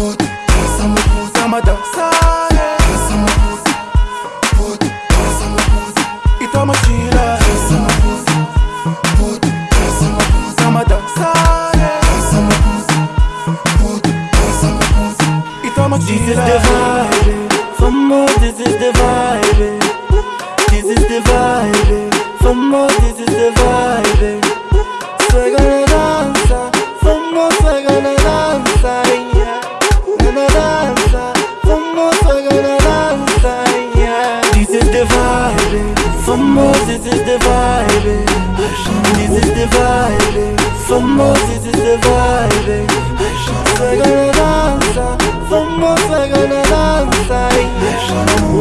dança mabuzi, pode, dança mabuzi, itama gira, dança mabuzi, pode, dança mabuzi, tama dançare, dança mabuzi, pode, dança mabuzi. itama This is the vibe, for more, this is the vibe. This is the vibe, for more, this is the vibe. Vibe, more, this is the vibe. This is the vibe, for more, this is the vibe. Soy gonna danza, for more, soy gonna. Gonna danza.